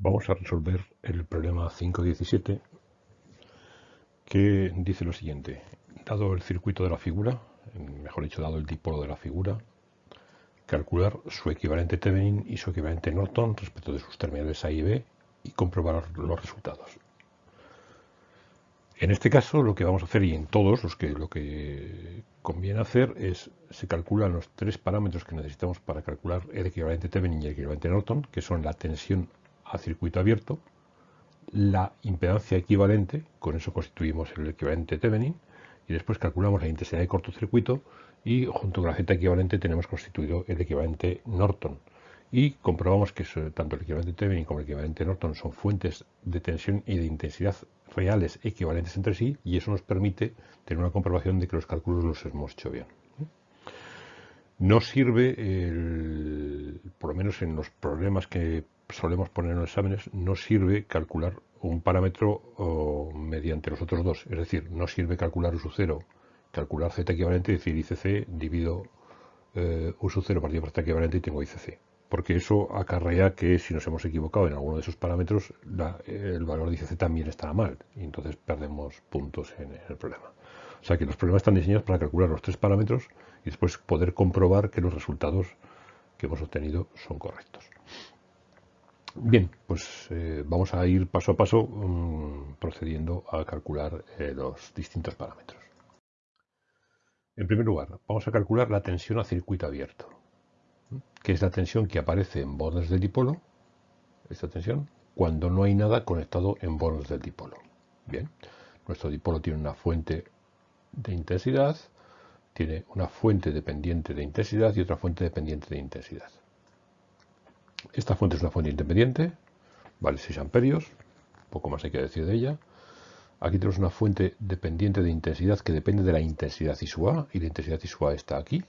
Vamos a resolver el problema 517 que dice lo siguiente. Dado el circuito de la figura, mejor dicho, dado el dipolo de la figura, calcular su equivalente Thevenin y su equivalente Norton respecto de sus terminales A y B y comprobar los resultados. En este caso lo que vamos a hacer y en todos los que lo que conviene hacer es se calculan los tres parámetros que necesitamos para calcular el equivalente Thevenin y el equivalente Norton, que son la tensión a circuito abierto, la impedancia equivalente, con eso constituimos el equivalente Thevenin, y después calculamos la intensidad de cortocircuito y junto con la Z equivalente tenemos constituido el equivalente Norton. Y comprobamos que tanto el equivalente Thevenin como el equivalente Norton son fuentes de tensión y de intensidad reales equivalentes entre sí y eso nos permite tener una comprobación de que los cálculos los hemos hecho bien. No sirve, por lo menos en los problemas que solemos poner en los exámenes, no sirve calcular un parámetro mediante los otros dos. Es decir, no sirve calcular U 0, calcular Z equivalente, es decir, ICC divido eh, U 0 partido por Z equivalente y tengo ICC. Porque eso acarrea que si nos hemos equivocado en alguno de esos parámetros, el valor de ICC también estará mal. Y entonces perdemos puntos en el problema. O sea que los problemas están diseñados para calcular los tres parámetros y después poder comprobar que los resultados que hemos obtenido son correctos. Bien, pues eh, vamos a ir paso a paso mm, procediendo a calcular eh, los distintos parámetros. En primer lugar, vamos a calcular la tensión a circuito abierto, que es la tensión que aparece en bordes del dipolo, esta tensión, cuando no hay nada conectado en bordes del dipolo. Bien, nuestro dipolo tiene una fuente de intensidad, tiene una fuente dependiente de intensidad y otra fuente dependiente de intensidad. Esta fuente es una fuente independiente, vale 6 amperios, poco más hay que decir de ella. Aquí tenemos una fuente dependiente de intensidad que depende de la intensidad ISUA, y la intensidad ISUA está aquí.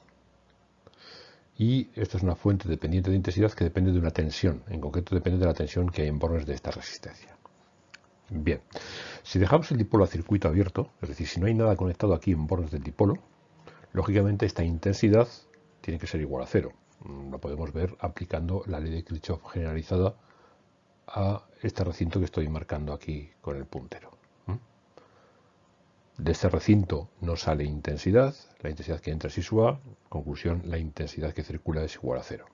Y esta es una fuente dependiente de intensidad que depende de una tensión, en concreto depende de la tensión que hay en bornes de esta resistencia. Bien, si dejamos el dipolo a circuito abierto, es decir, si no hay nada conectado aquí en bornes del dipolo, lógicamente esta intensidad tiene que ser igual a cero. Lo podemos ver aplicando la ley de Kirchhoff generalizada a este recinto que estoy marcando aquí con el puntero. De este recinto no sale intensidad, la intensidad que entra es ISUA, conclusión, la intensidad que circula es igual a cero.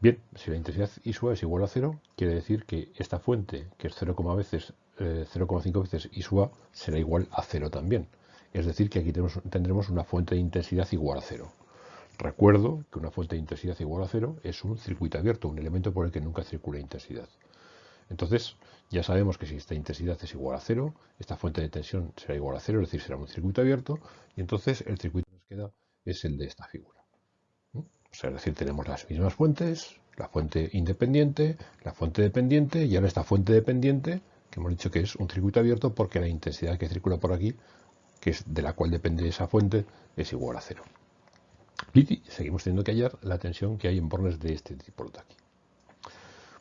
Bien, si la intensidad ISUA es igual a cero, quiere decir que esta fuente, que es 0,5 veces, eh, veces ISUA, será igual a cero también. Es decir, que aquí tendremos una fuente de intensidad igual a cero. Recuerdo que una fuente de intensidad igual a cero es un circuito abierto, un elemento por el que nunca circula intensidad. Entonces, ya sabemos que si esta intensidad es igual a cero, esta fuente de tensión será igual a cero, es decir, será un circuito abierto, y entonces el circuito que nos queda es el de esta figura. ¿Mm? O sea, es decir, tenemos las mismas fuentes, la fuente independiente, la fuente dependiente, y ahora esta fuente dependiente, que hemos dicho que es un circuito abierto porque la intensidad que circula por aquí, que es de la cual depende esa fuente, es igual a cero. Y seguimos teniendo que hallar la tensión que hay en bornes de este tipo de aquí.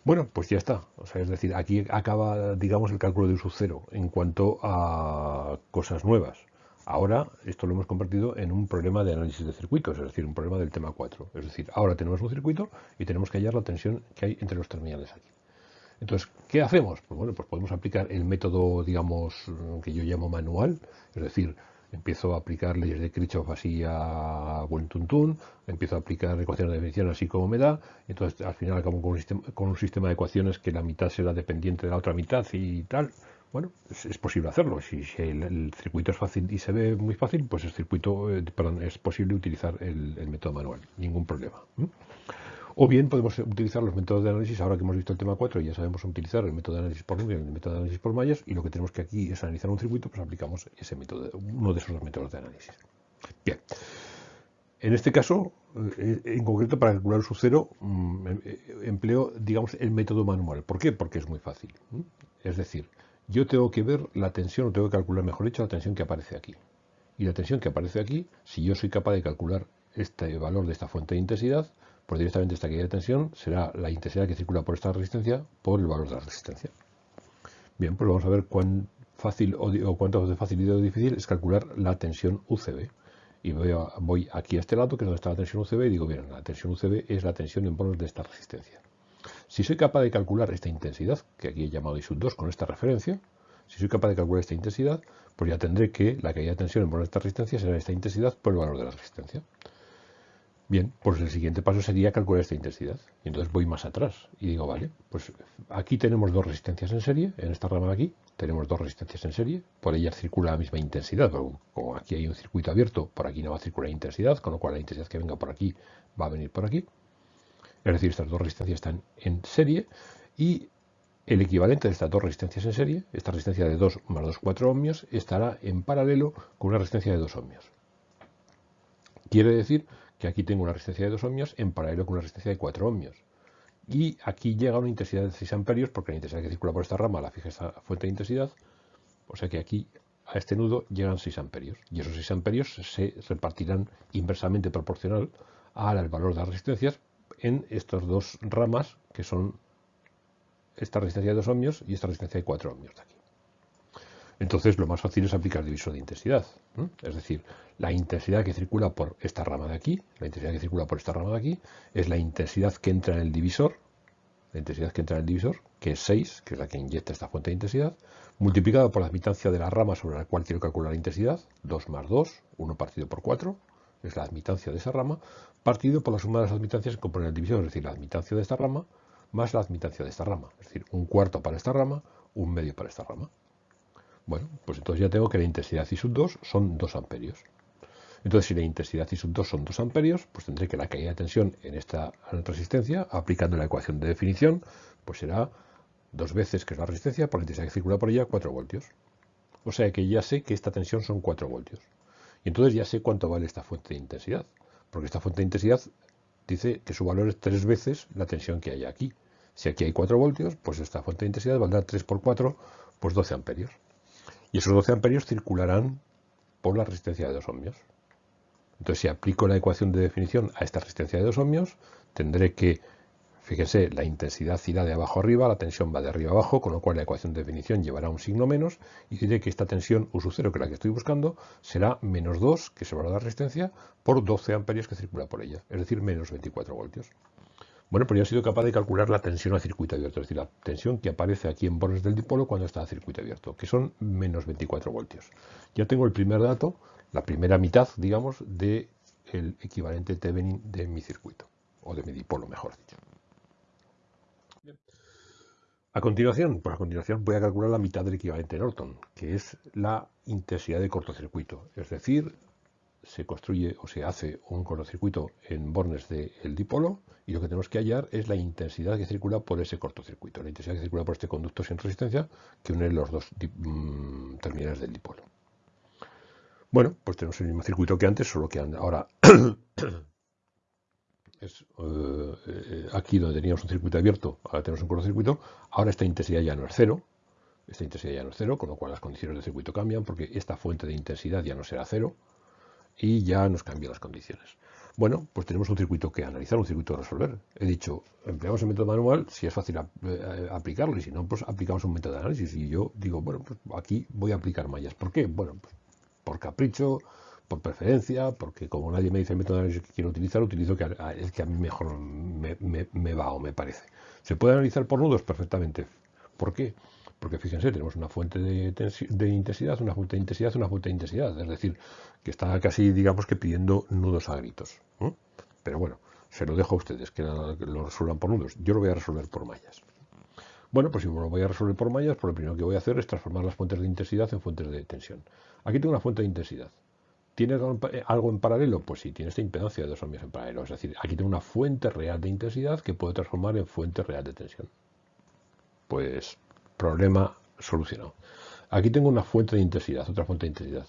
Bueno, pues ya está. O sea, es decir, aquí acaba, digamos, el cálculo de uso cero en cuanto a cosas nuevas. Ahora esto lo hemos convertido en un problema de análisis de circuitos, es decir, un problema del tema 4. Es decir, ahora tenemos un circuito y tenemos que hallar la tensión que hay entre los terminales aquí. Entonces, ¿qué hacemos? Pues bueno, pues podemos aplicar el método, digamos, que yo llamo manual, es decir, empiezo a aplicar leyes de Kirchhoff así a buen tuntún, empiezo a aplicar ecuaciones de definición así como me da, entonces al final acabo con un, sistema, con un sistema de ecuaciones que la mitad será dependiente de la otra mitad y tal. Bueno, es, posible hacerlo. Si, el, circuito es fácil y se ve muy fácil, pues el circuito, eh, es posible utilizar el, método manual, ningún problema. O bien podemos utilizar los métodos de análisis, ahora que hemos visto el tema 4 y ya sabemos utilizar el método de análisis por número y el método de análisis por mallas, y lo que tenemos que aquí es analizar un circuito, pues aplicamos ese método, uno de esos dos métodos de análisis. Bien. En este caso, eh, en concreto para calcular su cero, mm, eh, empleo, digamos, el método manual. ¿Por qué? Porque es muy fácil. Es decir, yo tengo que ver la tensión, o tengo que calcular, mejor dicho, la tensión que aparece aquí. Y la tensión que aparece aquí, si yo soy capaz de calcular este valor de esta fuente de intensidad, pues directamente esta caída de tensión será la intensidad que circula por esta resistencia por el valor de la resistencia. Bien, pues vamos a ver cuán fácil o, cuánto de facilidad o difícil es calcular la tensión UCB. Y voy, aquí a este lado, que es donde está la tensión UCB, y digo, bien, la tensión UCB es la tensión en bornes de esta resistencia. Si soy capaz de calcular esta intensidad, que aquí he llamado I sub 2 con esta referencia, si soy capaz de calcular esta intensidad, pues ya tendré que la caída de tensión en esta resistencia será esta intensidad por el valor de la resistencia. Bien, pues el siguiente paso sería calcular esta intensidad. Y entonces voy más atrás y digo, vale, pues aquí tenemos dos resistencias en serie, en esta rama de aquí tenemos dos resistencias en serie, por ellas circula la misma intensidad, pero como aquí hay un circuito abierto, por aquí no va a circular intensidad, con lo cual la intensidad que venga por aquí va a venir por aquí. Es decir, estas dos resistencias están en serie y el equivalente de estas dos resistencias en serie, esta resistencia de 2 más 2, 4 ohmios, estará en paralelo con una resistencia de 2 ohmios. Quiere decir que aquí tengo una resistencia de 2 ohmios en paralelo con una resistencia de 4 ohmios. Y aquí llega una intensidad de 6 amperios, porque la intensidad que circula por esta rama la fija esta fuente de intensidad. O sea que aquí a este nudo llegan 6 amperios. Y esos 6 amperios se repartirán inversamente proporcional al valor de las resistencias en estas dos ramas que son esta resistencia de 2 ohmios y esta resistencia de 4 ohmios de aquí. Entonces lo más fácil es aplicar divisor de intensidad. Es decir, la intensidad que circula por esta rama de aquí, la intensidad que circula por esta rama de aquí, es la intensidad que entra en el divisor, la intensidad que entra en el divisor, que es 6, que es la que inyecta esta fuente de intensidad, multiplicado por la admitancia de la rama sobre la cual quiero calcular la intensidad, 2 más 2, 1 partido por 4, es la admitancia de esa rama, partido por la suma de las admitancias que componen el divisor, es decir, la admitancia de esta rama más la admitancia de esta rama, es decir, un cuarto para esta rama, un medio para esta rama. Bueno, pues entonces ya tengo que la intensidad I sub 2 son 2 amperios. Entonces, si la intensidad I sub 2 son 2 amperios, pues tendré que la caída de tensión en esta resistencia, aplicando la ecuación de definición, pues será dos veces, que es la resistencia, por la intensidad que circula por ella, 4 voltios. O sea que ya sé que esta tensión son 4 voltios. Y entonces ya sé cuánto vale esta fuente de intensidad. Porque esta fuente de intensidad dice que su valor es 3 veces la tensión que hay aquí. Si aquí hay 4 voltios, pues esta fuente de intensidad valdrá 3 por 4, pues 12 amperios. Y esos 12 amperios circularán por la resistencia de 2 ohmios. Entonces, si aplico la ecuación de definición a esta resistencia de 2 ohmios, tendré que, fíjense, la intensidad irá de abajo arriba, la tensión va de arriba abajo, con lo cual la ecuación de definición llevará un signo menos, y diré que esta tensión U 0, que es la que estoy buscando, será menos 2, que se va a la resistencia, por 12 amperios que circula por ella, es decir, menos 24 voltios. Bueno, pues ya he sido capaz de calcular la tensión a circuito abierto, es decir, la tensión que aparece aquí en bornes del dipolo cuando está a circuito abierto, que son menos 24 voltios. Ya tengo el primer dato, la primera mitad, digamos, del equivalente Thevenin de mi circuito, o de mi dipolo, mejor dicho. A continuación, pues a continuación voy a calcular la mitad del equivalente Norton, que es la intensidad de cortocircuito, es decir, se construye o se hace un cortocircuito en bornes del dipolo y lo que tenemos que hallar es la intensidad que circula por ese cortocircuito, la intensidad que circula por este conducto sin resistencia que une los dos mm, terminales del dipolo. Bueno, pues tenemos el mismo circuito que antes, solo que ahora es eh, aquí donde teníamos un circuito abierto, ahora tenemos un cortocircuito, ahora esta intensidad ya no es cero, esta intensidad ya no es cero, con lo cual las condiciones del circuito cambian porque esta fuente de intensidad ya no será cero, y ya nos cambian las condiciones. Bueno, pues tenemos un circuito que analizar, un circuito que resolver. He dicho, empleamos el método manual si es fácil eh, aplicarlo y si no, pues aplicamos un método de análisis. Y yo digo, bueno, pues aquí voy a aplicar mallas. ¿Por qué? Bueno, pues por capricho, por preferencia, porque como nadie me dice el método de análisis que quiero utilizar, utilizo el que a mí mejor me, me va o me parece. ¿Se puede analizar por nudos? Perfectamente. ¿Por qué? Porque fíjense, tenemos una fuente de, intensidad, una fuente de intensidad, una fuente de intensidad. Es decir, que está casi, digamos que pidiendo nudos a gritos. Pero bueno, se lo dejo a ustedes, que lo resuelvan por nudos. Yo lo voy a resolver por mallas. Bueno, pues si lo voy a resolver por mallas, pues lo primero que voy a hacer es transformar las fuentes de intensidad en fuentes de tensión. Aquí tengo una fuente de intensidad. ¿Tiene algo en paralelo? Pues sí, tiene esta impedancia de dos ohmios en paralelo. Es decir, aquí tengo una fuente real de intensidad que puedo transformar en fuente real de tensión. Pues Problema solucionado. Aquí tengo una fuente de intensidad, otra fuente de intensidad.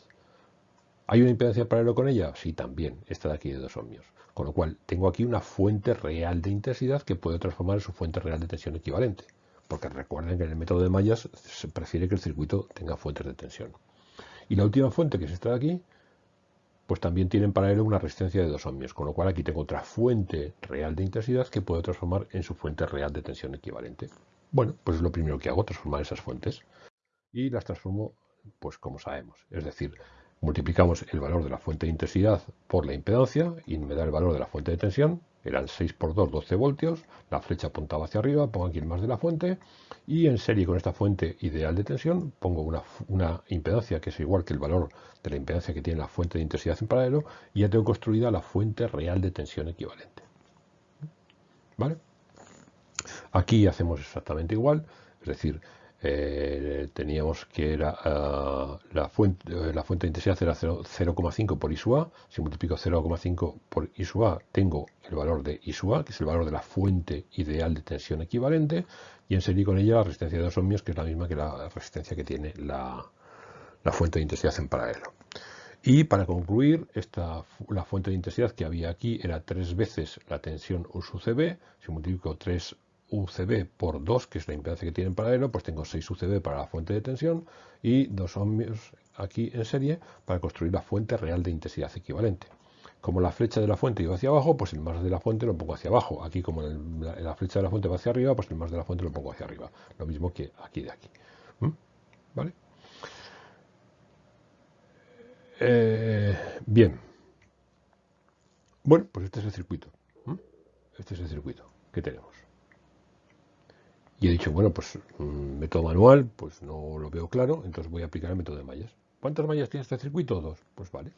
¿Hay una impedancia paralelo con ella? Sí, también. Esta de aquí de 2 ohmios. Con lo cual, tengo aquí una fuente real de intensidad que puedo transformar en su fuente real de tensión equivalente. Porque recuerden que en el método de mallas se prefiere que el circuito tenga fuentes de tensión. Y la última fuente, que es esta de aquí, pues también tiene en paralelo una resistencia de 2 ohmios. Con lo cual, aquí tengo otra fuente real de intensidad que puedo transformar en su fuente real de tensión equivalente. Bueno, pues es lo primero que hago, transformar esas fuentes. Y las transformo, pues como sabemos. Es decir, multiplicamos el valor de la fuente de intensidad por la impedancia y me da el valor de la fuente de tensión. eran 6 por 2, 12 voltios, la flecha apuntaba hacia arriba, pongo aquí el más de la fuente y en serie con esta fuente ideal de tensión pongo una, una, impedancia que es igual que el valor de la impedancia que tiene la fuente de intensidad en paralelo y ya tengo construida la fuente real de tensión equivalente. ¿Vale? Aquí hacemos exactamente igual, es decir, eh, teníamos que ah, la, fuente, eh, la fuente de intensidad era 0,5 por I. Si multiplico 0,5 por I tengo el valor de I que es el valor de la fuente ideal de tensión equivalente, y en serie con ella la resistencia de dos ohmios, que es la misma que la resistencia que tiene la, fuente de intensidad en paralelo. Y para concluir, esta, la fuente de intensidad que había aquí era tres veces la tensión U. Si multiplico 3 UCB por 2, que es la impedancia que tiene en paralelo, pues tengo 6 UCB para la fuente de tensión y 2 ohmios aquí en serie para construir la fuente real de intensidad equivalente. Como la flecha de la fuente iba hacia abajo, pues el más de la fuente lo pongo hacia abajo. Aquí como la, flecha de la fuente va hacia arriba, pues el más de la fuente lo pongo hacia arriba. Lo mismo que aquí de aquí. ¿Mm? ¿Vale? Eh, bien. Bueno, pues este es el circuito. ¿Mm? Este es el circuito que tenemos. Y he dicho, bueno, pues un método manual, pues no lo veo claro, entonces voy a aplicar el método de mallas. ¿Cuántas mallas tiene este circuito? Dos. Pues vale.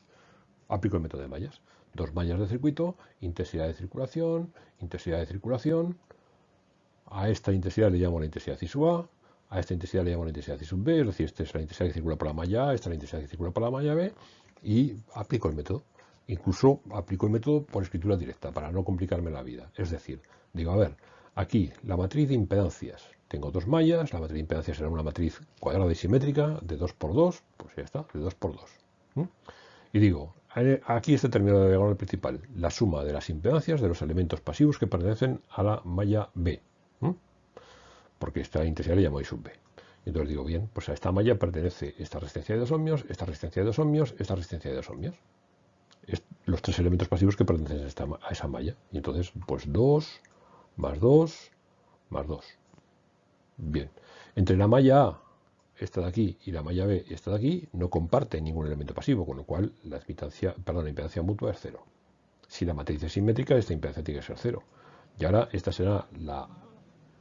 Aplico el método de mallas. Dos mallas de circuito, intensidad de circulación, intensidad de circulación. A esta intensidad le llamo la intensidad I sub A, a esta intensidad le llamo la intensidad I sub B, es decir, esta es la intensidad que circula por la malla A, esta es la intensidad que circula por la malla B, y aplico el método. Incluso aplico el método por escritura directa, para no complicarme la vida. Es decir, digo, a ver, Aquí, la matriz de impedancias. Tengo dos mallas, la matriz de impedancias será una matriz cuadrada y simétrica de 2 por 2, pues ya está, de 2 por 2. Y digo, aquí está terminado la diagonal principal, la suma de las impedancias de los elementos pasivos que pertenecen a la malla B. Porque esta intensidad le llamo I sub B. entonces digo, bien, pues a esta malla pertenece esta resistencia de 2 ohmios, esta resistencia de 2 ohmios, esta resistencia de 2 ohmios. los tres elementos pasivos que pertenecen a, a esa malla. Y entonces, pues 2, más 2, más 2. Bien, entre la malla A, esta de aquí, y la malla B, esta de aquí, no comparten ningún elemento pasivo, con lo cual la, impedancia, perdón, la impedancia mutua es 0. Si la matriz es simétrica, esta impedancia tiene que ser 0. Y ahora esta será la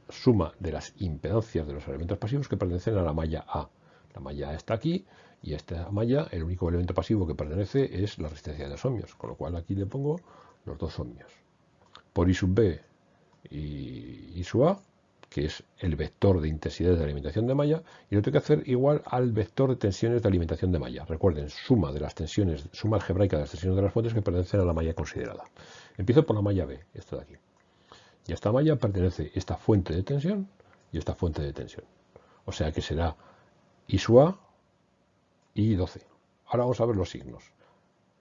suma de las impedancias de los elementos pasivos que pertenecen a la malla A. La malla A está aquí y esta malla, el único elemento pasivo que pertenece es la resistencia de 2 ohmios, con lo cual aquí le pongo los 2 ohmios. Por I sub B y, su A, que es el vector de intensidad de alimentación de malla, y lo tengo que hacer igual al vector de tensiones de alimentación de malla. Recuerden, suma de las tensiones, suma algebraica de las tensiones de las fuentes que pertenecen a la malla considerada. Empiezo por la malla B, esta de aquí. Y a esta malla pertenece esta fuente de tensión y esta fuente de tensión. O sea que será I su A y 12. Ahora vamos a ver los signos.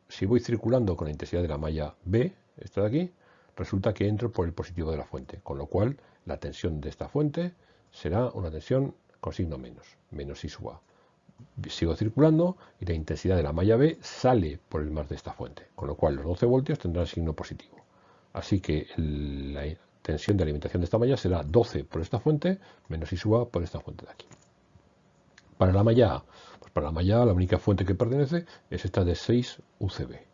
Si voy circulando con la intensidad de la malla B, esta de aquí, resulta que entro por el positivo de la fuente, con lo cual la tensión de esta fuente será una tensión con signo menos, menos I sub A. Sigo circulando y la intensidad de la malla B sale por el más de esta fuente, con lo cual los 12 voltios tendrán signo positivo. Así que la tensión de alimentación de esta malla será 12 por esta fuente menos I sub A por esta fuente de aquí. Para la malla A, pues para la malla A la única fuente que pertenece es esta de 6 UCB.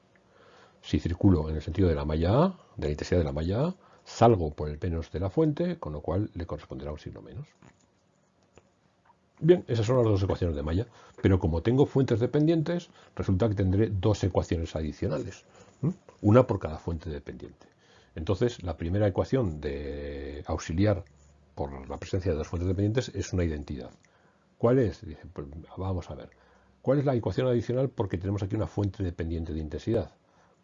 Si circulo en el sentido de la malla A, de la intensidad de la malla A, salgo por el menos de la fuente, con lo cual le corresponderá un signo menos. Bien, esas son las dos ecuaciones de malla, pero como tengo fuentes dependientes, resulta que tendré dos ecuaciones adicionales, una por cada fuente dependiente. Entonces, la primera ecuación de auxiliar por la presencia de dos fuentes dependientes es una identidad. ¿Cuál es? Pues, vamos a ver. ¿Cuál es la ecuación adicional? Porque tenemos aquí una fuente dependiente de intensidad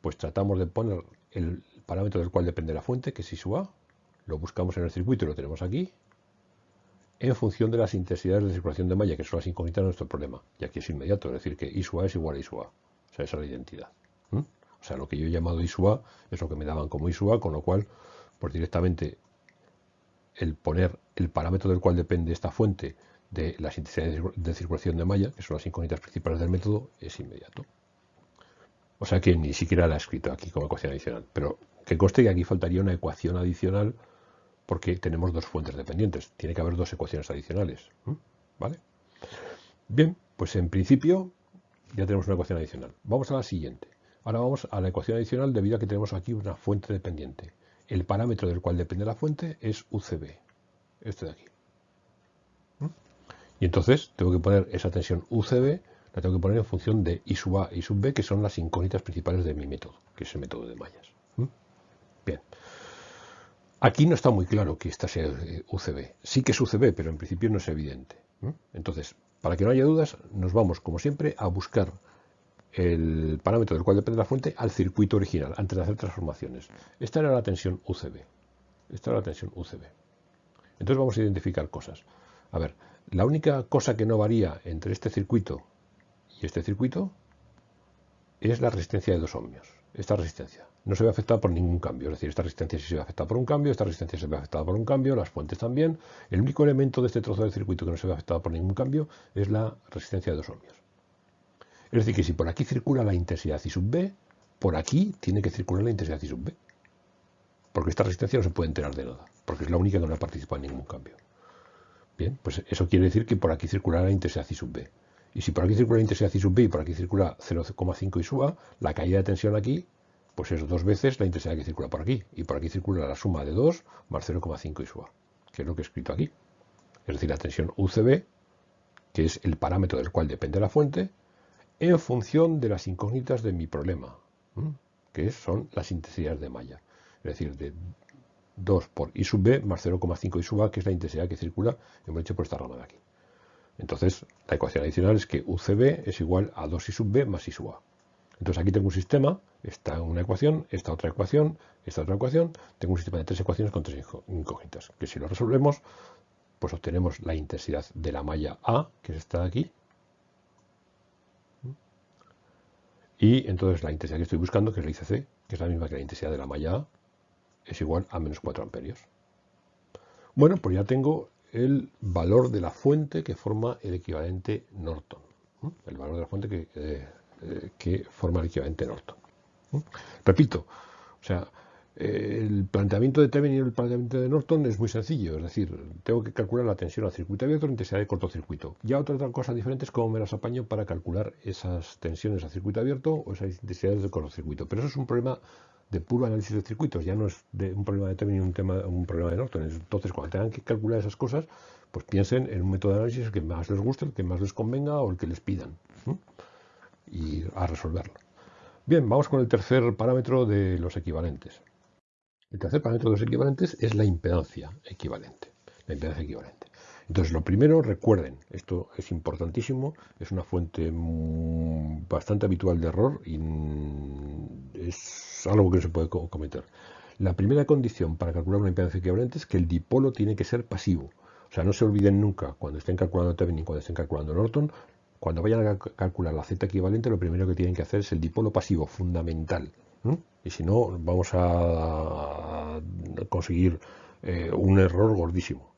pues tratamos de poner el parámetro del cual depende la fuente, que es I sub A, lo buscamos en el circuito y lo tenemos aquí, en función de las intensidades de circulación de malla, que son las incógnitas de nuestro problema. Y aquí es inmediato, es decir, que I sub A es igual a I sub A. O sea, esa es la identidad. O sea, lo que yo he llamado I sub A es lo que me daban como I sub A, con lo cual, pues directamente el poner el parámetro del cual depende esta fuente de las intensidades de circulación de malla, que son las incógnitas principales del método, es inmediato. O sea que ni siquiera la he escrito aquí como ecuación adicional. Pero que conste que aquí faltaría una ecuación adicional porque tenemos dos fuentes dependientes. Tiene que haber dos ecuaciones adicionales. ¿Vale? Bien, pues en principio ya tenemos una ecuación adicional. Vamos a la siguiente. Ahora vamos a la ecuación adicional debido a que tenemos aquí una fuente dependiente. el parámetro del cual depende la fuente es UCB, este de aquí. Y entonces tengo que poner esa tensión UCB, la tengo que poner en función de I sub A y sub B, que son las incógnitas principales de mi método, que es el método de mallas. Bien. Aquí no está muy claro que esta sea UCB. Sí que es UCB, pero en principio no es evidente. Entonces, para que no haya dudas, nos vamos, como siempre, a buscar el parámetro del cual depende la fuente al circuito original, antes de hacer transformaciones. Esta era la tensión UCB. Esta era la tensión UCB. Entonces vamos a identificar cosas. A ver, la única cosa que no varía entre este circuito este circuito es la resistencia de dos ohmios. Esta resistencia no se ve afectada por ningún cambio. Es decir, esta resistencia sí se ve afectada por un cambio, esta resistencia se ve afectada por un cambio, las fuentes también. El único elemento de este trozo del circuito que no se ve afectado por ningún cambio es la resistencia de dos ohmios. Es decir, que si por aquí circula la intensidad I sub B, por aquí tiene que circular la intensidad I sub B. Porque esta resistencia no se puede enterar de nada, porque es la única que no ha participado en ningún cambio. Bien, pues eso quiere decir que por aquí circulará la intensidad I sub B. Y si por aquí circula la intensidad I sub B y por aquí circula 0,5 I sub A, la caída de tensión aquí, pues es dos veces la intensidad que circula por aquí. Y por aquí circula la suma de 2 más 0,5 I sub A, que es lo que he escrito aquí. Es decir, la tensión UCB, que es el parámetro del cual depende la fuente, en función de las incógnitas de mi problema, que son las intensidades de malla. Es decir, de 2 por I sub B más 0,5 I sub A, que es la intensidad que circula, hemos hecho por esta rama de aquí. Entonces, la ecuación adicional es que UCB es igual a 2 I sub B más I sub A. Entonces aquí tengo un sistema, esta una ecuación, esta otra ecuación, esta otra ecuación, tengo un sistema de tres ecuaciones con tres incógnitas, que si lo resolvemos, pues obtenemos la intensidad de la malla A, que es esta de aquí, Y entonces la intensidad que estoy buscando, que es la ICC, que es la misma que la intensidad de la malla A, es igual a menos 4 amperios. Bueno, pues ya tengo el valor de la fuente que forma el equivalente Norton. El valor de la fuente que, eh, eh, forma el equivalente Norton. Repito, o sea, el planteamiento de Thevenin y el planteamiento de Norton es muy sencillo, es decir, tengo que calcular la tensión al circuito abierto y la intensidad de cortocircuito. Ya otra, otra cosa diferente es cómo me las apaño para calcular esas tensiones al circuito abierto o esas intensidades de cortocircuito. Pero eso es un problema de puro análisis de circuitos, ya no es de un problema de Thevenin un, tema, un problema de Norton. Entonces, cuando tengan que calcular esas cosas, pues piensen en un método de análisis que más les guste, el que más les convenga o el que les pidan. Y a resolverlo. Bien, vamos con el tercer parámetro de los equivalentes. El tercer parámetro de los equivalentes es la impedancia equivalente. La impedancia equivalente. Entonces, lo primero, recuerden, esto es importantísimo, es una fuente bastante habitual de error y es algo que no se puede cometer. La primera condición para calcular una impedancia equivalente es que el dipolo tiene que ser pasivo. O sea, no se olviden nunca, cuando estén calculando Thevenin, cuando estén calculando Norton, cuando vayan a calcular la Z equivalente, lo primero que tienen que hacer es el dipolo pasivo, fundamental. Y si no, vamos a conseguir eh, un error gordísimo.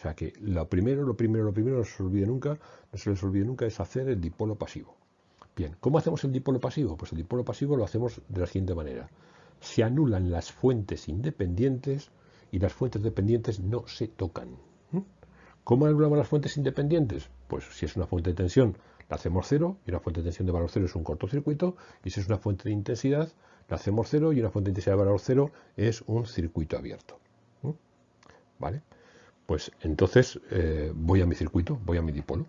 O sea que lo primero, lo primero, lo primero, no se olvide nunca, no se les olvide nunca, es hacer el dipolo pasivo. Bien, ¿cómo hacemos el dipolo pasivo? Pues el dipolo pasivo lo hacemos de la siguiente manera. Se anulan las fuentes independientes y las fuentes dependientes no se tocan. ¿Cómo anulamos las fuentes independientes? Pues si es una fuente de tensión, la hacemos cero, y una fuente de tensión de valor cero es un cortocircuito, y si es una fuente de intensidad, la hacemos cero y una fuente de intensidad de valor cero es un circuito abierto. ¿Vale? Pues entonces eh, voy a mi circuito, voy a mi dipolo.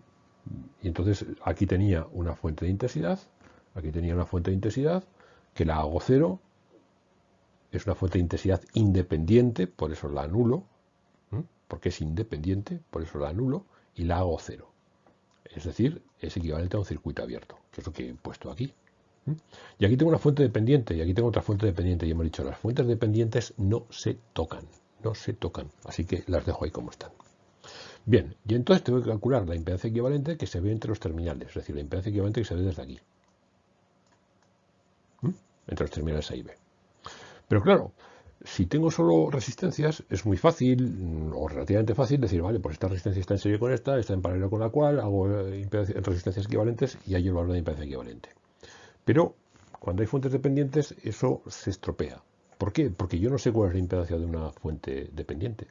Y entonces aquí tenía una fuente de intensidad, aquí tenía una fuente de intensidad, que la hago cero, es una fuente de intensidad independiente, por eso la anulo, porque es independiente, por eso la anulo, y la hago cero. Es decir, es equivalente a un circuito abierto, que es lo que he puesto aquí. Y aquí tengo una fuente dependiente y aquí tengo otra fuente dependiente. Y hemos dicho, las fuentes dependientes no se tocan, no se tocan. Así que las dejo ahí como están. Bien, y entonces tengo que calcular la impedancia equivalente que se ve entre los terminales, es decir, la impedancia equivalente que se ve desde aquí. Entre los terminales A y B. Pero claro, si tengo solo resistencias, es muy fácil, o relativamente fácil, decir, vale, pues esta resistencia está en serie con esta, está en paralelo con la cual, hago eh, resistencias equivalentes y hay el valor de impedancia equivalente. Pero cuando hay fuentes dependientes, eso se estropea. ¿Por qué? Porque yo no sé cuál es la impedancia de una fuente dependiente.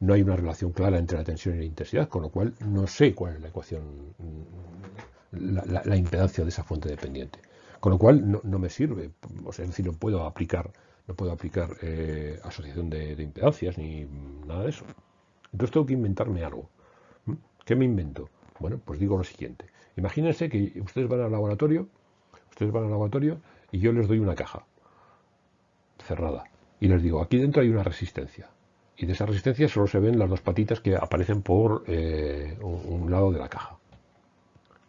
No hay una relación clara entre la tensión y la intensidad, con lo cual no sé cuál es la ecuación, la, impedancia de esa fuente dependiente. Con lo cual no, me sirve, o sea, es decir, no puedo aplicar no puedo aplicar eh, asociación de, impedancias ni nada de eso. Entonces tengo que inventarme algo. ¿Qué me invento? Bueno, pues digo lo siguiente. Imagínense que ustedes van al laboratorio, ustedes van al laboratorio y yo les doy una caja cerrada y les digo, aquí dentro hay una resistencia. Y de esa resistencia solo se ven las dos patitas que aparecen por eh, un lado de la caja.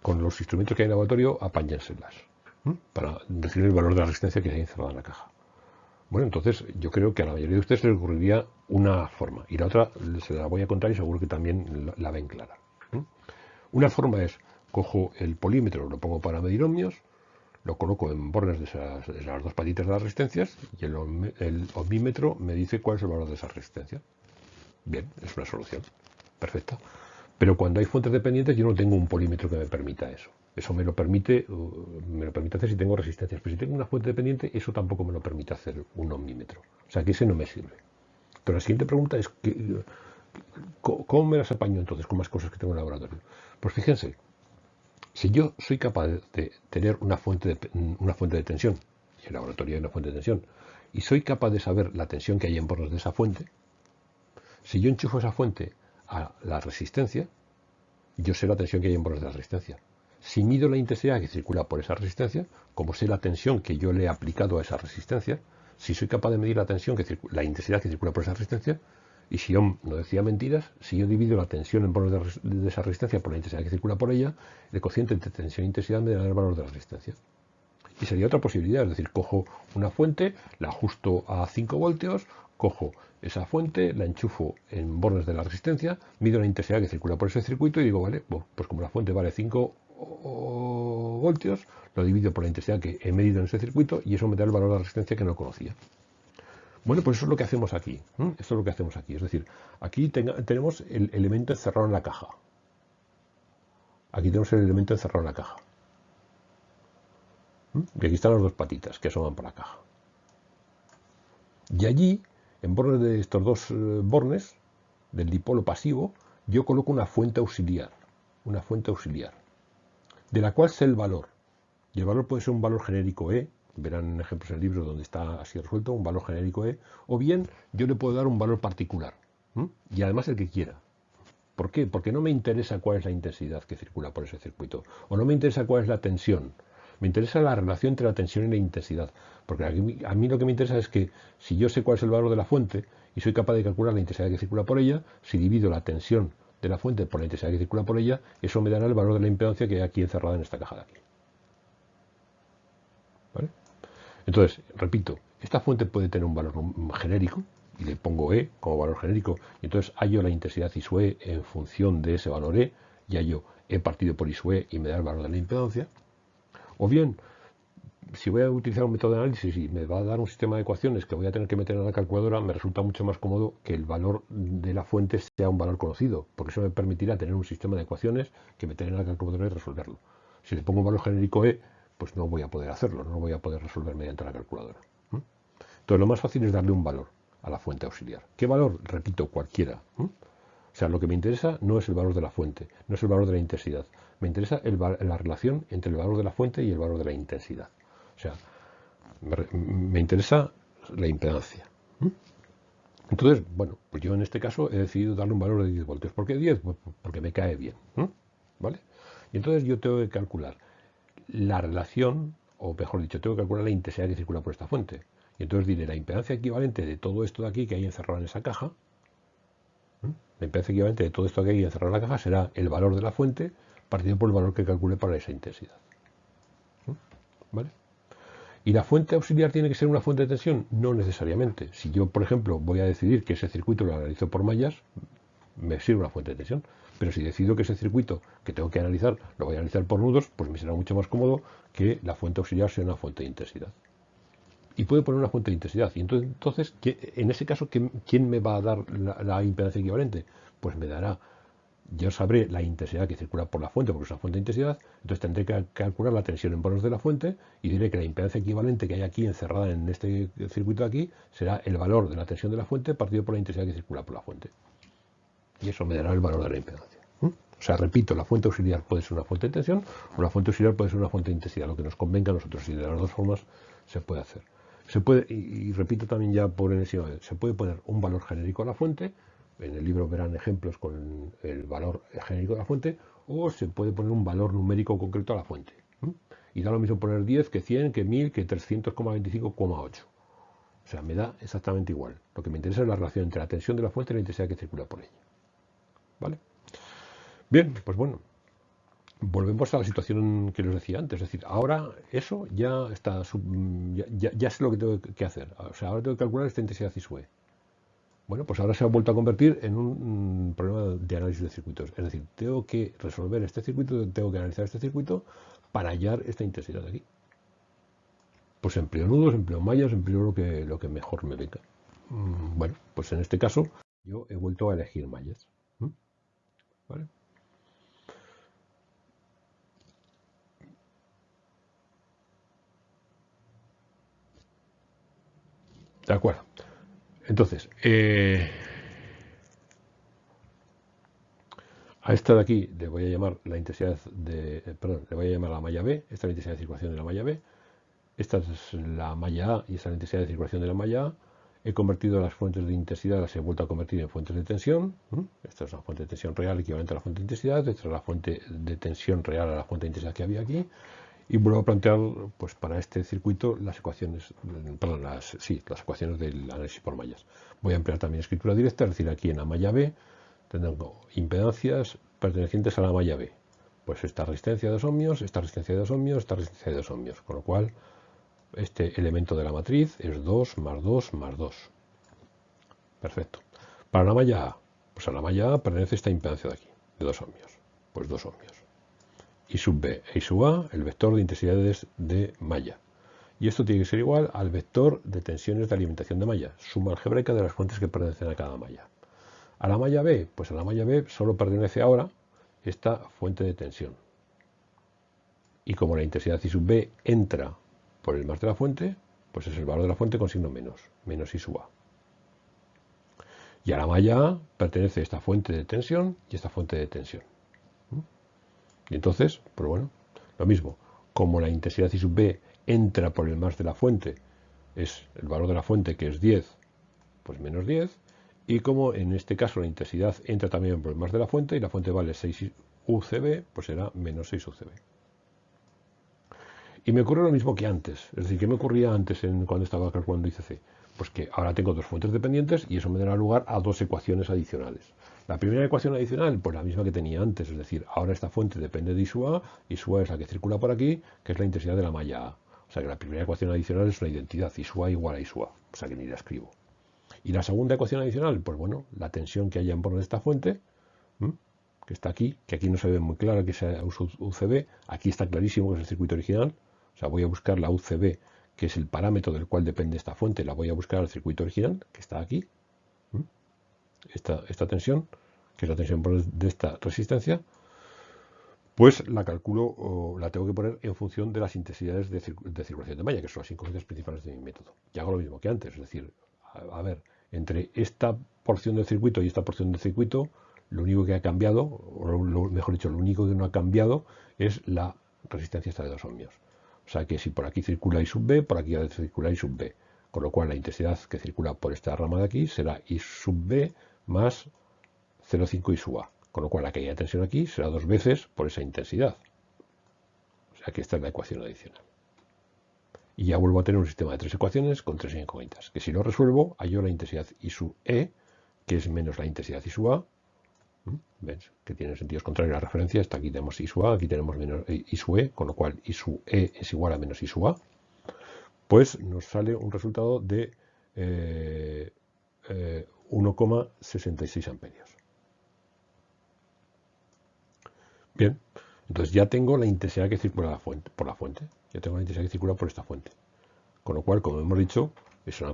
Con los instrumentos que hay en el laboratorio, apáñenselas para decir el valor de la resistencia que hay encerrada en la caja. Bueno, entonces yo creo que a la mayoría de ustedes les ocurriría una forma y la otra se la voy a contar y seguro que también la, ven clara. Una forma es, cojo el polímetro, lo pongo para medir ohmios, lo coloco en bornes de, las dos patitas de las resistencias y el, el me dice cuál es el valor de esa resistencia. Bien, es una solución. Perfecta. Pero cuando hay fuentes dependientes yo no tengo un polímetro que me permita eso. Eso me lo permite, uh, me lo permite hacer si tengo resistencias. Pero si tengo una fuente dependiente, eso tampoco me lo permite hacer un ohmímetro. O sea que ese no me sirve. Pero la siguiente pregunta es, ¿cómo me las apaño entonces con más cosas que tengo en el laboratorio? Pues fíjense, si yo soy capaz de tener una fuente de, una fuente de tensión, y en el laboratorio hay una fuente de tensión, y soy capaz de saber la tensión que hay en bornes de esa fuente, si yo enchufo esa fuente a la resistencia, yo sé la tensión que hay en bornes de la resistencia. Si mido la intensidad que circula por esa resistencia, como sé la tensión que yo le he aplicado a esa resistencia, si soy capaz de medir la tensión que la intensidad que circula por esa resistencia, y si yo no decía mentiras, si yo divido la tensión en valor de, esa resistencia por la intensidad que circula por ella, el cociente entre tensión e intensidad me dará el valor de la resistencia. Y sería otra posibilidad, es decir, cojo una fuente, la ajusto a 5 voltios, cojo esa fuente, la enchufo en bornes de la resistencia, mido la intensidad que circula por ese circuito y digo, vale, pues como la fuente vale 5 voltios, lo divido por la intensidad que he medido en ese circuito y eso me da el valor de resistencia que no conocía. Bueno, pues eso es lo que hacemos aquí. Es lo que hacemos aquí. Es decir, aquí tenemos el elemento encerrado en la caja. Aquí tenemos el elemento encerrado en la caja. Y aquí están las dos patitas que asoman por la caja. Y allí, en bornes de estos dos eh, bornes, del dipolo pasivo, yo coloco una fuente auxiliar. Una fuente auxiliar de la cual sé el valor. Y el valor puede ser un valor genérico E, verán ejemplos en el libro donde está así resuelto, un valor genérico E, o bien yo le puedo dar un valor particular, y además el que quiera. ¿Por qué? Porque no me interesa cuál es la intensidad que circula por ese circuito, o no me interesa cuál es la tensión, me interesa la relación entre la tensión y la intensidad, porque a mí lo que me interesa es que si yo sé cuál es el valor de la fuente y soy capaz de calcular la intensidad que circula por ella, si divido la tensión de la fuente por la intensidad que circula por ella, eso me dará el valor de la impedancia que hay aquí encerrada en esta caja de aquí. Entonces, repito, esta fuente puede tener un valor genérico, y le pongo E como valor genérico, y entonces hallo la intensidad I E en función de ese valor E, y hallo E partido por I E y me da el valor de la impedancia. O bien, si voy a utilizar un método de análisis y me va a dar un sistema de ecuaciones que voy a tener que meter en la calculadora, me resulta mucho más cómodo que el valor de la fuente sea un valor conocido, porque eso me permitirá tener un sistema de ecuaciones que meter en la calculadora y resolverlo. Si le pongo un valor genérico E, pues no voy a poder hacerlo, no lo voy a poder resolver mediante la calculadora. Entonces lo más fácil es darle un valor a la fuente auxiliar. ¿Qué valor? Repito, cualquiera. O sea, lo que me interesa no es el valor de la fuente, no es el valor de la intensidad. Me interesa la relación entre el valor de la fuente y el valor de la intensidad. O sea, me, interesa la impedancia. Entonces, bueno, pues yo en este caso he decidido darle un valor de 10 voltios. ¿Por qué 10? Pues porque me cae bien. ¿Vale? Y entonces yo tengo que calcular la relación, o mejor dicho, tengo que calcular la intensidad que circula por esta fuente. Y entonces diré la impedancia equivalente de todo esto de aquí que hay encerrado en esa caja. La impedancia equivalente de todo esto que hay encerrado en la caja será el valor de la fuente partido por el valor que calcule para esa intensidad. ¿Vale? ¿Y la fuente auxiliar tiene que ser una fuente de tensión? No necesariamente. Si yo, por ejemplo, voy a decidir que ese circuito lo analizo por mallas, me sirve una fuente de tensión. Pero si decido que ese circuito que tengo que analizar lo voy a analizar por nudos, pues me será mucho más cómodo que la fuente auxiliar sea una fuente de intensidad. Y puedo poner una fuente de intensidad. Y entonces, en ese caso, ¿quién me va a dar la, impedancia equivalente? Pues me dará yo sabré la intensidad que circula por la fuente, porque es una fuente de intensidad, entonces tendré que calcular la tensión en bolos de la fuente y diré que la impedancia equivalente que hay aquí encerrada en este circuito de aquí será el valor de la tensión de la fuente partido por la intensidad que circula por la fuente. Y eso me dará el valor de la impedancia. ¿Mm? O sea, repito, la fuente auxiliar puede ser una fuente de tensión o la fuente auxiliar puede ser una fuente de intensidad, lo que nos convenga a nosotros y de las dos formas se puede hacer. Se puede, y, repito también ya por encima, se puede poner un valor genérico a la fuente, en el libro verán ejemplos con el valor genérico de la fuente, o se puede poner un valor numérico concreto a la fuente. Y da lo mismo poner 10 que 100, que 1000, que 300,25,8. O sea, me da exactamente igual. Lo que me interesa es la relación entre la tensión de la fuente y la intensidad que circula por ella. ¿Vale? Bien, pues bueno, volvemos a la situación que les decía antes. Es decir, ahora eso ya está, ya, sé lo que tengo que hacer. O sea, ahora tengo que calcular esta intensidad ISUE. Bueno, pues ahora se ha vuelto a convertir en un problema de análisis de circuitos. Es decir, tengo que resolver este circuito, tengo que analizar este circuito para hallar esta intensidad de aquí. Pues empleo nudos, empleo mallas, empleo lo que, lo que mejor me venga. Mm, bueno, pues en este caso yo he vuelto a elegir mallas. ¿Vale? De acuerdo. Entonces, eh, a esta de aquí le voy a llamar la intensidad de, eh, perdón, le voy a llamar la malla B, esta es la intensidad de circulación de la malla B, esta es la malla A y esta es la intensidad de circulación de la malla A. He convertido las fuentes de intensidad, las he vuelto a convertir en fuentes de tensión. Esta es una fuente de tensión real equivalente a la fuente de intensidad. Esta es la fuente de tensión real a la fuente de intensidad que había aquí y vuelvo a plantear pues para este circuito las ecuaciones perdón, las, sí, las ecuaciones del análisis por mallas voy a emplear también escritura directa es decir aquí en la malla B tengo impedancias pertenecientes a la malla B pues esta resistencia de 2 ohmios esta resistencia de 2 ohmios esta resistencia de 2 ohmios con lo cual este elemento de la matriz es 2 más 2 más 2 perfecto para la malla A pues a la malla A pertenece esta impedancia de aquí de 2 ohmios pues 2 ohmios y sub b e y sub a el vector de intensidades de malla. Y esto tiene que ser igual al vector de tensiones de alimentación de malla, suma algebraica de las fuentes que pertenecen a cada malla. A la malla B, pues a la malla B solo pertenece ahora esta fuente de tensión. Y como la intensidad I sub B entra por el más de la fuente, pues es el valor de la fuente con signo menos, menos I sub A. Y a la malla pertenece esta fuente de tensión y esta fuente de tensión. Y entonces, pues bueno, lo mismo, como la intensidad I sub B entra por el más de la fuente, es el valor de la fuente que es 10, pues menos 10, y como en este caso la intensidad entra también por el más de la fuente y la fuente vale 6 UCB, pues será menos 6 UCB. Y me ocurre lo mismo que antes, es decir, ¿qué me ocurría antes en, cuando estaba calculando ICC? Pues que ahora tengo dos fuentes dependientes y eso me dará lugar a dos ecuaciones adicionales. La primera ecuación adicional, pues la misma que tenía antes, es decir, ahora esta fuente depende de ISUA, ISUA es la que circula por aquí, que es la intensidad de la malla A. O sea que la primera ecuación adicional es una identidad, ISUA igual a ISUA, o sea que ni la escribo. Y la segunda ecuación adicional, pues bueno, la tensión que haya en torno de esta fuente, que está aquí, que aquí no se ve muy clara que sea UCB, aquí está clarísimo que es el circuito original, o sea, voy a buscar la UCB que es el parámetro del cual depende esta fuente, la voy a buscar al circuito original, que está aquí. Esta, tensión, que es la tensión de esta resistencia, pues la calculo o la tengo que poner en función de las intensidades de, circulación de malla, que son las incógnitas principales de mi método. Y hago lo mismo que antes, es decir, a, ver, entre esta porción del circuito y esta porción del circuito, lo único que ha cambiado, o mejor dicho, lo único que no ha cambiado es la resistencia esta de 2 ohmios. O sea que si por aquí circula I sub B, por aquí circular I sub B. Con lo cual la intensidad que circula por esta rama de aquí será I sub B más 0,5 I sub A. Con lo cual la caída tensión aquí será dos veces por esa intensidad. O sea que esta es la ecuación adicional. Y ya vuelvo a tener un sistema de tres ecuaciones con tres incógnitas. Que si lo resuelvo, hallo la intensidad I sub E, que es menos la intensidad I sub A, ¿Ves? Que tiene sentidos contrarios a la referencia. Esta aquí tenemos I A, aquí tenemos menos eh, I E, con lo cual I E es igual a menos I A. Pues nos sale un resultado de 1,66 eh, eh, amperios. Bien, entonces ya tengo la intensidad que circula por la fuente. Ya tengo la intensidad que circula por esta fuente. Con lo cual, como hemos dicho, es una,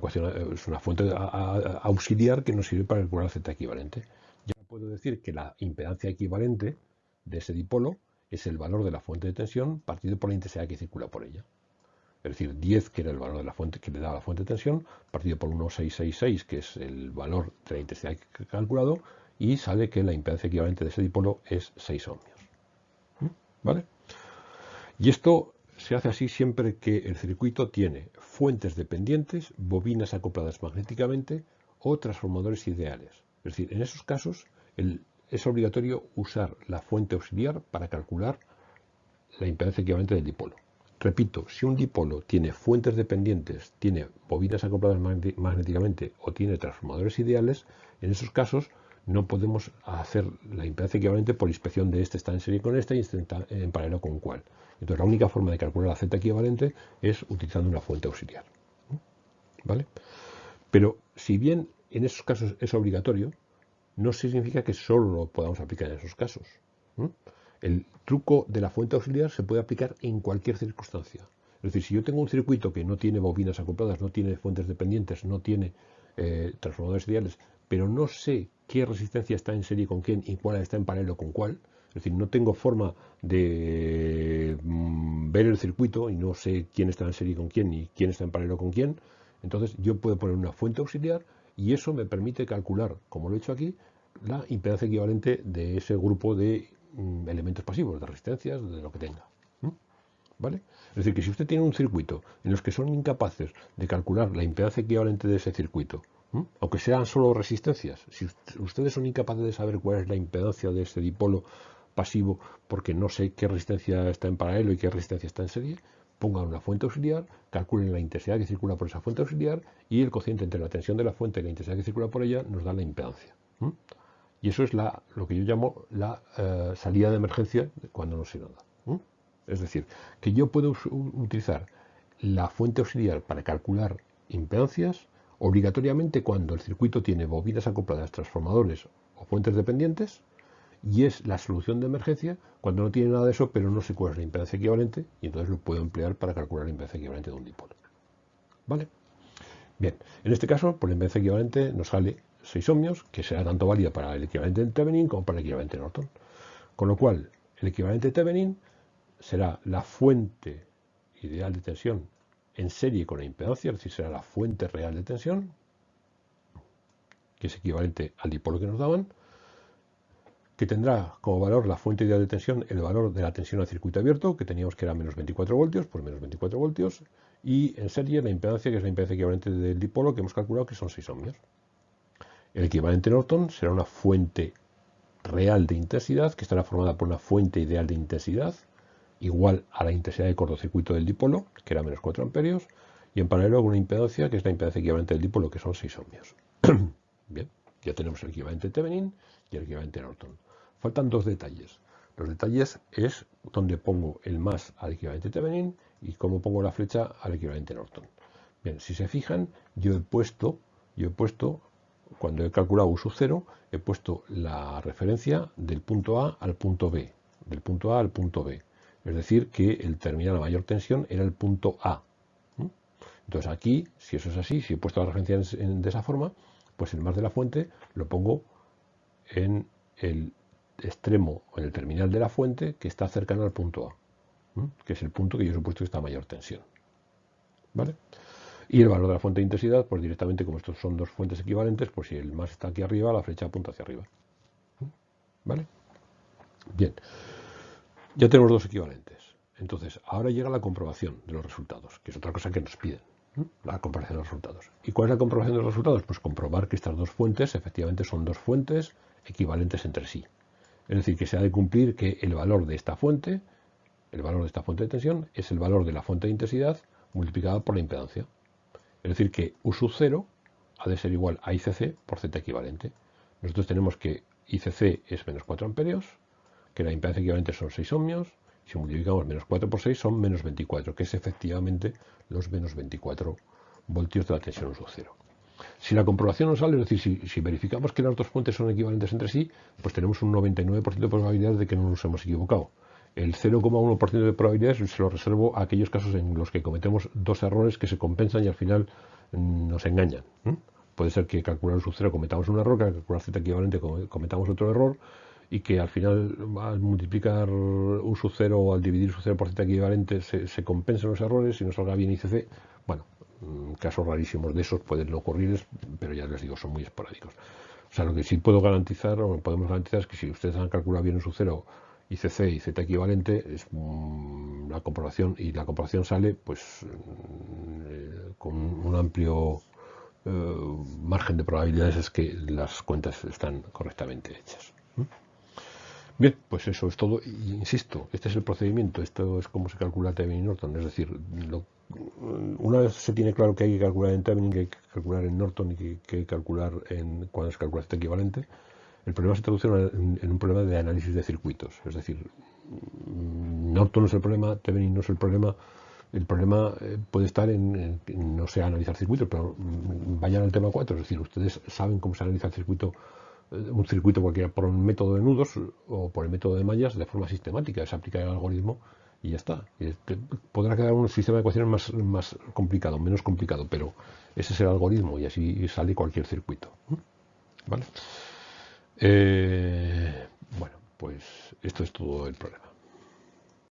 es una fuente auxiliar que nos sirve para calcular la Z equivalente puedo decir que la impedancia equivalente de ese dipolo es el valor de la fuente de tensión partido por la intensidad que circula por ella. Es decir, 10, que era el valor de la fuente que le da la fuente de tensión, partido por 1,666, que es el valor de la intensidad que he calculado, y sale que la impedancia equivalente de ese dipolo es 6 ohmios. ¿Mm? ¿Vale? Y esto se hace así siempre que el circuito tiene fuentes dependientes, bobinas acopladas magnéticamente o transformadores ideales. Es decir, en esos casos es obligatorio usar la fuente auxiliar para calcular la impedancia equivalente del dipolo. Repito, si un dipolo tiene fuentes dependientes, tiene bobinas acopladas magnéticamente o tiene transformadores ideales, en esos casos no podemos hacer la impedancia equivalente por inspección de este está en serie con este y este está en paralelo con cuál. Entonces la única forma de calcular la Z equivalente es utilizando una fuente auxiliar. ¿Vale? Pero si bien en esos casos es obligatorio, no significa que solo lo podamos aplicar en esos casos. El truco de la fuente auxiliar se puede aplicar en cualquier circunstancia. Es decir, si yo tengo un circuito que no tiene bobinas acopladas, no tiene fuentes dependientes, no tiene eh, transformadores ideales, pero no sé qué resistencia está en serie con quién y cuál está en paralelo con cuál, es decir, no tengo forma de mm, ver el circuito y no sé quién está en serie con quién y quién está en paralelo con quién, entonces yo puedo poner una fuente auxiliar y eso me permite calcular, como lo he hecho aquí, la impedancia equivalente de ese grupo de mm, elementos pasivos, de resistencias, de lo que tenga. ¿Vale? Es decir, que si usted tiene un circuito en los que son incapaces de calcular la impedancia equivalente de ese circuito, aunque sean solo resistencias, si ustedes son incapaces de saber cuál es la impedancia de ese dipolo pasivo porque no sé qué resistencia está en paralelo y qué resistencia está en serie, pongan una fuente auxiliar, calculen la intensidad que circula por esa fuente auxiliar y el cociente entre la tensión de la fuente y la intensidad que circula por ella nos da la impedancia. Y eso es lo que yo llamo la eh, salida de emergencia cuando no sé nada. Es decir, que yo puedo utilizar la fuente auxiliar para calcular impedancias obligatoriamente cuando el circuito tiene bobinas acopladas, transformadores o fuentes dependientes y es la solución de emergencia cuando no tiene nada de eso, pero no sé cuál es la impedancia equivalente y entonces lo puedo emplear para calcular la impedancia equivalente de un dipolo. ¿Vale? Bien, en este caso, por la impedancia equivalente nos sale 6 ohmios, que será tanto válida para el equivalente de Thevenin como para el equivalente de Norton. Con lo cual, el equivalente Thevenin será la fuente ideal de tensión en serie con la impedancia, es decir, será la fuente real de tensión, que es equivalente al dipolo que nos daban, que tendrá como valor la fuente ideal de tensión el valor de la tensión al circuito abierto, que teníamos que era menos 24 voltios, por menos 24 voltios, y en serie la impedancia, que es la impedancia equivalente del dipolo, que hemos calculado que son 6 ohmios. El equivalente Norton será una fuente real de intensidad, que estará formada por una fuente ideal de intensidad, igual a la intensidad de cortocircuito del dipolo, que era menos 4 amperios, y en paralelo una impedancia, que es la impedancia equivalente del dipolo, que son 6 ohmios. Bien, ya tenemos el equivalente Thevenin y el equivalente Norton. Faltan dos detalles. Los detalles es donde pongo el más al equivalente Thevenin y cómo pongo la flecha al equivalente Norton. Bien, si se fijan, yo he puesto, yo he puesto, cuando he calculado U sub 0, he puesto la referencia del punto A al punto B, del punto A al punto B. Es decir, que el terminal a mayor tensión era el punto A. Entonces aquí, si eso es así, si he puesto la referencia de esa forma, pues el más de la fuente lo pongo en el extremo o en el terminal de la fuente que está cercano al punto A, que es el punto que yo he supuesto que está a mayor tensión. ¿Vale? Y el valor de la fuente de intensidad, pues directamente como estos son dos fuentes equivalentes, pues si el más está aquí arriba, la flecha apunta hacia arriba. ¿Vale? Bien, ya tenemos dos equivalentes. Entonces, ahora llega la comprobación de los resultados, que es otra cosa que nos piden, la comparación de los resultados. ¿Y cuál es la comprobación de los resultados? Pues comprobar que estas dos fuentes efectivamente son dos fuentes equivalentes entre sí. Es decir, que se ha de cumplir que el valor de esta fuente, el valor de esta fuente de tensión, es el valor de la fuente de intensidad multiplicada por la impedancia. Es decir, que U sub 0 ha de ser igual a ICC por Z equivalente. Nosotros tenemos que ICC es menos 4 amperios, que la impedancia equivalente son 6 ohmios, si multiplicamos menos 4 por 6 son menos 24, que es efectivamente los menos 24 voltios de la tensión U sub 0. Si la comprobación no sale, es decir, si, verificamos que las dos fuentes son equivalentes entre sí, pues tenemos un 99% de probabilidades de que no nos hemos equivocado. El 0,1% de probabilidades se lo reservo a aquellos casos en los que cometemos dos errores que se compensan y al final mm, nos engañan. Puede ser que calcular su cero cometamos un error, que al calcular z equivalente cometamos otro error y que al final al multiplicar un sub 0 o al dividir su 0 por z equivalente se, se compensen los errores y nos salga bien ICC. Bueno, Mm, casos rarísimos de esos pueden ocurrir, pero ya les digo, son muy esporádicos. O sea, lo que sí puedo garantizar, o podemos garantizar, es que si ustedes han calculado bien en su cero ICC y Z equivalente es la comprobación y la comprobación sale pues mm, con un amplio eh, margen de probabilidades es que las cuentas están correctamente hechas. Bien, pues eso es todo. insisto, este es el procedimiento, esto es como se calcula Thevenin Norton. Es decir, una vez se tiene claro que hay que calcular en Thevenin, que hay que calcular en Norton y que, hay que calcular en cuando se calcula este equivalente, el problema se traduce en, un problema de análisis de circuitos. Es decir, Norton no es el problema, Thevenin no es el problema. El problema eh, puede estar en, no sé analizar circuitos, pero mm, vayan al tema 4. Es decir, ustedes saben cómo se analiza el circuito eh, un circuito cualquiera por el método de nudos o por el método de mallas de forma sistemática. Se aplica el algoritmo y ya está. podrá quedar un sistema de ecuaciones más, más complicado, menos complicado, pero ese es el algoritmo y así sale cualquier circuito. ¿Vale? Eh, bueno, pues esto es todo el problema.